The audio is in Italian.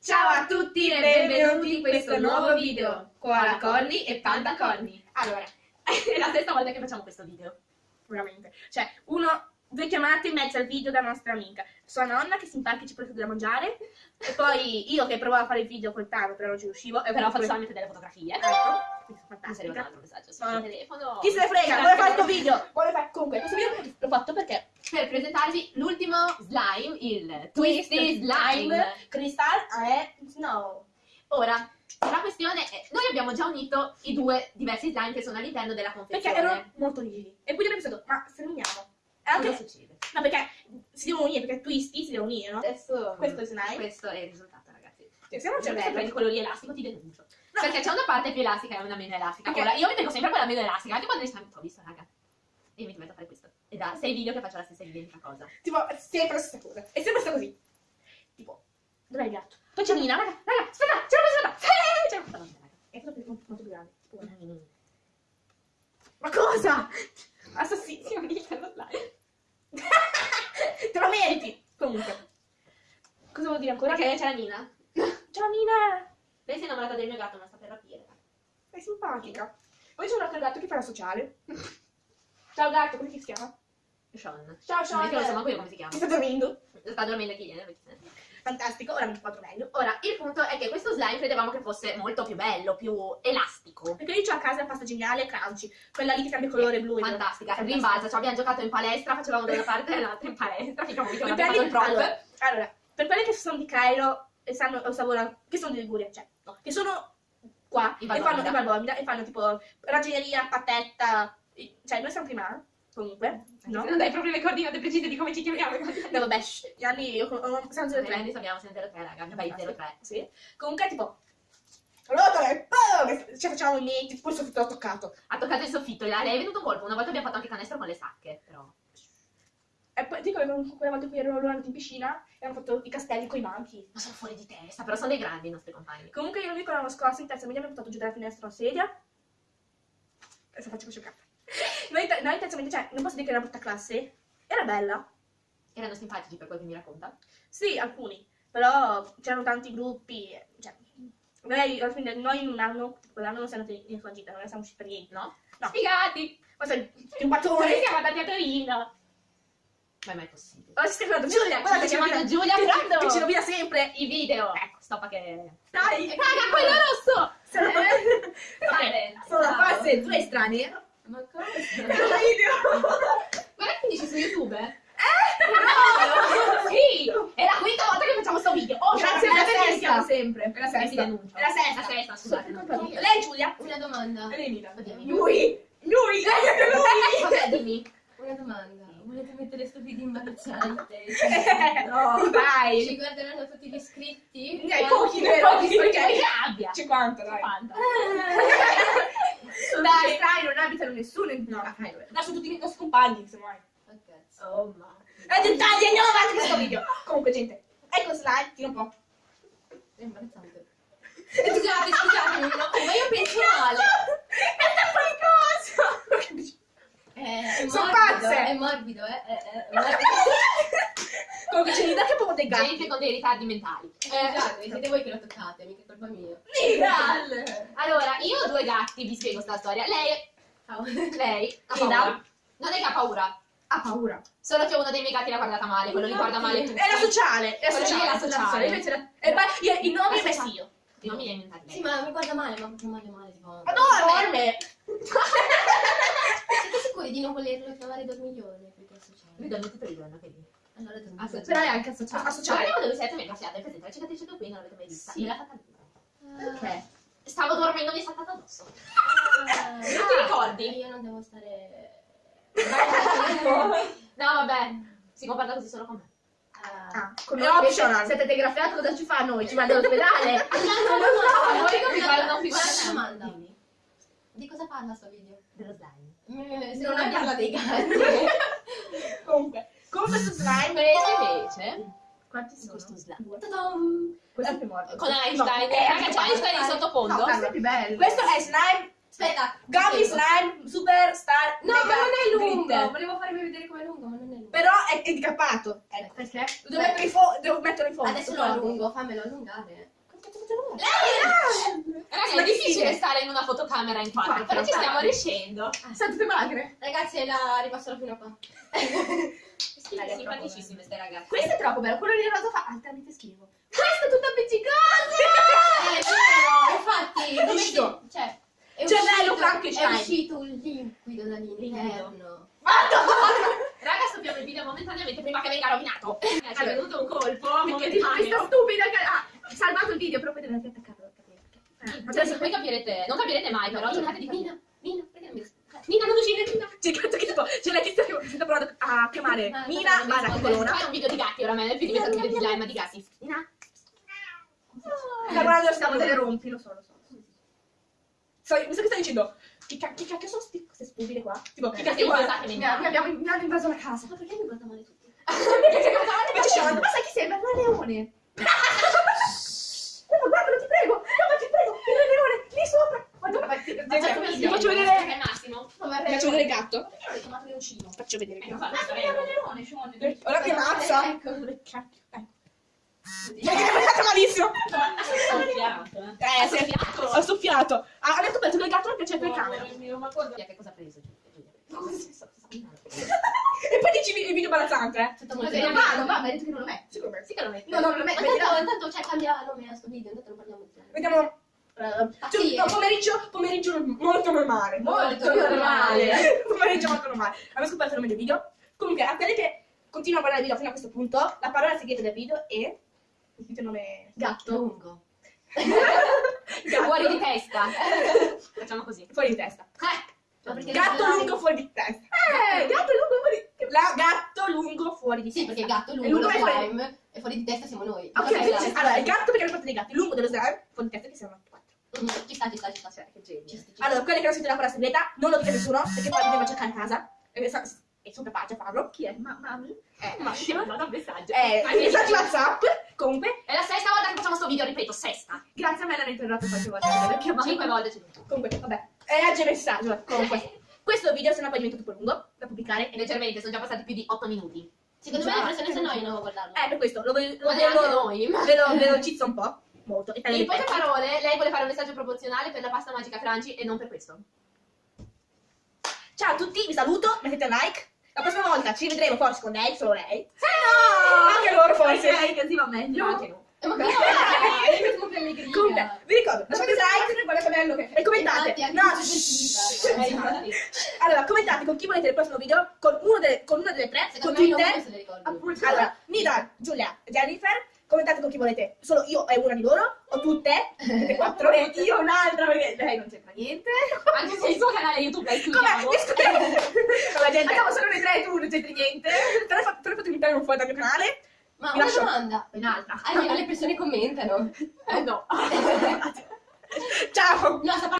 Ciao a tutti e benvenuti in questo nuovo video con la Conny e Panda Conny. Allora, è la terza volta che facciamo questo video. Veramente. Cioè, uno, due chiamate in mezzo al video da nostra amica. Sua nonna che si impacca ci porta da mangiare. E poi io che provavo a fare il video col tavolo, però non ci riuscivo. E Però poi- faccio solamente delle fotografie. Ecco, fantastica. un altro messaggio sul mio telefono. Chi se ne frega, vuole fare questo video. Vuole fare... Comunque, questo video l'ho fatto perché Per presentarvi l'ultimo slime, il Twist Twisty Slime. Crystal è Snow. Ora, la questione è, noi abbiamo già unito i due diversi slime che sono all'interno della Perché confezione. erano molto rigidi. E quindi abbiamo pensato, ma se li uniamo? E anche... Cosa succede? No, perché si devono unire, perché Twisty si devono unire, no? Adesso, Questo è slime. Questo è il risultato, Se non c'è Se prendi quello lì elastico ti denuncio. No. Perché c'è una parte più elastica e una meno elastica. Perché- Ora, io mi tengo sempre quella meno elastica, anche quando ne ho visto, raga. E io mi metto a fare questo. E da sei video che faccio la stessa identica cosa. Tipo, sempre la stessa cosa. È sempre stato così. Tipo, dov'è il gatto? Poi c'è Nina. Raga, raga, aspetta, ce l'ho. Eh, ce l'ho fatta. È proprio molto, molto più grande. Tipo, Mm. Ma cosa? Assassino. Mi. Te lo meriti. Comunque. Cosa vuol dire ancora? Perché c'è la Nina. Ciao Nina. Lei si è innamorata del mio gatto, non sta per rapire. Sei simpatica. Poi c'è un altro gatto che fa la sociale. Ciao gatto, come ti si chiama? Sean. Ciao Non Sean. è che lo so manco io come si chiama. Sta dormendo. Sta dormendo chi viene, perché se ne- Fantastico, ora mi ti quattro meglio. Ora, il punto è che questo slime credevamo che fosse molto più bello, più elastico. Perché io ho a casa la pasta geniale crunchy. Quella lì che cambia colore blu. Fantastica, Fantastica. rimbalza, cioè abbiamo giocato in palestra, facevamo da una parte e dall'altra in palestra, finché non Per abbiamo fatto il prop. allora, allora, per quelle che sono di Cairo e sanno o Savona, che sono di Liguria, cioè, no, che sono qua e fanno in Valbomida e fanno tipo ragioneria, patetta, e- cioè noi siamo prima, comunque, no? Non dai proprio le coordinate precise di come ci chiamiamo. No, vabbè, shh, gli anni io ho- siamo 03. Prendi, abbiamo 03, raga, vai 03. Sì. Comunque tipo rotole, boom, ci facciamo i metti, tipo il soffitto l'ho toccato. Ha toccato il soffitto, lei è venuto un colpo, una volta abbiamo fatto anche canestro con le sacche, però. E poi ti quella volta in cui loro andati in piscina e hanno fatto i castelli con i banchi. Ma sono fuori di testa, però sono dei grandi i nostri compagni. Comunque io non ricordo l'anno scorso in terza media mi hanno buttato giù dalla finestra una sedia. Adesso faccio questo capo. Noi, noi in terza media, cioè, non posso dire che era una brutta classe. Era bella. Erano simpatici per quel che mi racconta. Sì, alcuni. Però c'erano tanti gruppi. Cioè, noi, alla fine, noi in un anno, quell'anno non siamo andati in fuggita, non siamo usciti per niente. No? No. Sfigati! Ma sei un Noi battone. siamo andati a Torino! Ma è mai possibile? Ora si sta chiamando Giulia, guarda che chiama rovina- Giulia Prando. Che ci rovina sempre. I video! Ecco, stoppa che... Dai. Raga, quello rosso! Sono, Vale. sono la fase due strani. Ma cosa? video. Guarda che finisci su YouTube, eh? No! Sì! È la quinta volta che facciamo sto video! Oh, Grazie per la sesta. sempre! È la Eh, sesta. È la sesta. La sesta, scusate. Lei è Giulia. Una domanda. Lui. Lui. Lui. Vabbè, dimmi. Una domanda. Sto video imbarazzante? No, Ci dai. guarderanno tutti gli iscritti? Dai, pochi, vero? Pochi, Ok. che abbia! 50, dai. 50. Dai, dai, non abitano nessuno in No, dai, dai. No, sono tutti i nostri compagni. Oh, cazzo. Oh, ma... Eh, dettagli, andiamo avanti questo video. Comunque, gente, ecco slide, tira un po'. È imbarazzante. Scusate, scusate, ma io penso male. È qualcosa. È, è Sono morbido, pazze. è morbido, eh. È, è, è morbido. Comunque, c'è Nina che è proprio dei gatti. Gente con dei ritardi mentali. Scusate, siete voi che lo toccate, mica è colpa mia. Nina. Allora, io ho due gatti, vi spiego sta storia. Lei, Ciao. lei, ha paura. Non è che ha paura, Ha paura. solo che uno dei miei gatti l'ha guardata male, quello li guarda male tutti. È la sociale. È la sociale. è la sociale. Invece la- eh, ma io- I nomi La sociale. io. I nomi li hai inventati. Sì, ma mi guarda male, ma proprio male male, tipo... Ma dorme. Sicuri di non volerlo chiamare dormiglione? Perché è sociale. Ridono tutto ridono, che dici? Allora Ah, dormiglione. Però è anche associale. Cioè, Guardiamo dove siete, mi è graffiata, è presente, la cicatrice che qui non l'avete mai vista. Sì. Me l'ha fatta lui. Perché? Stavo dormendo, mi è saltata addosso. Ah, Non ti ricordi? Io non devo stare... No, vabbè, si comporta così solo con me. Ah. Ah, come Però optional. Siete degraffiati, cosa ci fa a noi? Ci manda all'ospedale? Non lo so, a voi non vi guardano più Guarda bene. una domanda. Dimmi. Di cosa parla sto video? Dello slime. Mm, Se Non non è- parla dei gatti. Comunque, con questo slime. Questo invece, Quanti sono? questo slime. Ta-dam! Questo è più morbido. Con Einstein. No, Eh, raga, c'è Einstein in No, sottofondo. questo è più bello. Questo è slime Aspetta. Gummy spiego. Slime Superstar No, ma non è lungo. Glitter. Volevo farvi vedere com'è lungo, ma non è lungo. Però è, è decappato. Ecco. Perché? Lo devo mettere in devo metterlo in fondo. Adesso lo allungo, fammelo allungare. Ragazzi, Ma è difficile stare in una fotocamera in quattro, però ci stiamo riuscendo. Sono tutte magre. Ragazzi, la arriva solo fino a qua. È simpaticissime queste ragazze. Questo è troppo bello, quello di rosa fa altamente schifo. Questo è tutto appiccicato! Eh, vero, infatti, come Uscito. cioè, è Gemello uscito- Frankenstein. È uscito un liquido dall'interno. Raga, stoppiamo il video momentaneamente prima che venga rovinato. Eh, ci è venuto un colpo Perché questa momentaneo. stupida che salvato il video, però poi deve anche attaccarlo. Eh, Cioè, se poi capirete, non capirete mai, però Mina, cercate di Mina, capire. Mina, perché non mi? Mina, non uscire, Mina. C'è il gatto che tipo, c'è la tizia che sta provando a chiamare Ah, mi barra risponde. Colonna. Fai un video di gatti, oramai nel video diventa un video di slime di gatti. Mina. Sta guardando stiamo delle rompi, lo so, lo so. Mi sa che stai dicendo, che, ca- che cacchio sono sti- queste stupide qua? Tipo, che cacchio mi guarda, hanno invaso la casa. Ma perché mi guarda male tutti? Perché sei invece Sean, ma sai chi sembra? Il Re leone. No, guardalo, ti prego, no, ma ti prego, il Re leone, lì sopra. Guarda, ma ti, ti, ti faccio vedere, Che è Massimo. Come ti faccio vedere il gatto. Ho. Faccio vedere leone, Sean. Ora che mazza. Ecco. Ecco. Mi è fatto malissimo. Eh. Eh, sì, Soffiato. ho soffiato. Ah, ha detto che il gatto non piace in camera. Ma? Che cosa ha preso? E poi dici il video imbarazzante, eh? Tutto molto Cos'è? bene. Non va, ma hai detto che non lo metti. Me sì che lo metti. No, no, non lo Ma metti. tanto, Vediamo. tanto, cioè, cambia nome a sto video, intanto non parliamo. Vediamo. Eh, giù- sì, no, eh. pomeriggio, pomeriggio molto normale. Molto normale. pomeriggio molto normale. Abbiamo scoperto il nome del video. Comunque, a quelli che continuano a guardare il video fino a questo punto, la parola segreta del video è. Il nome. Gatto. Lungo. Gatto. Fuori di testa. Facciamo così. Fuori di testa. Eh, perché Gatto lungo fuori di testa. Eh, gatto lungo fuori di La gatto lungo fuori di Sì, testa. perché gatto lungo lo è fuori- e di testa siamo noi. Ok, Esatto. allora il gatto perché è parte dei gatti, lungo dello slime, fuori di testa che siamo quattro. Ci sta, ci sta, ci sta. Cioè, che genio. Ci sta, ci sta. Allora, quelli che hanno sentito la parola segreta, non lo dite a nessuno, perché poi devo cercare a casa. E sa- e sono capace a farlo. Chi è? Ma, mami? Eh, Ma Massimo. manda un messaggio. Eh, Ma messaggi WhatsApp. Comunque, È la sesta volta che facciamo sto video, ripeto, sesta. grazie a me l'hanno interrotto qualche volta. Perché ma- Cinque volte c'è tutto. Comunque, vabbè. Legge messaggio. Comunque, questo video se no poi diventa troppo lungo da pubblicare. E leggermente, sono già passati più di 8 minuti. Secondo me le persone se annoiano a guardarlo. Eh, per questo, lo, lo, lo, noi. ve lo, ve lo cizzo un po'. Molto. E taglio In i poche pezzi. parole, lei vuole promozionale per la pasta magica Franci e non per questo. Ciao a tutti, vi saluto, mettete un like. La prossima volta ci vedremo forse con lei, solo lei. Se no! Anche loro forse. Ok, così va meglio. No. Anche no. Eh, ma come. Comunque, vi ricordo, lasciate like. E commentate. No. Eh. Allora, commentate con chi volete il prossimo video, con, uno delle, con una delle tre, con Secondo non Twitter. allora, Nida, Giulia, Jennifer, commentate con chi volete, solo io e una di loro, o tutte, tutte e quattro, e io un'altra, perché lei non c'entra niente. Anche se il suo canale YouTube è Come? Discutiamo con la gente. Siamo solo noi tre e tu non c'entri niente. Te l'hai fatto, te l'hai fatto invitare un fuori dal mio canale. Ma Mi una lascio- domanda. Un'altra. Almeno le persone commentano. Eh no. Ciao! No,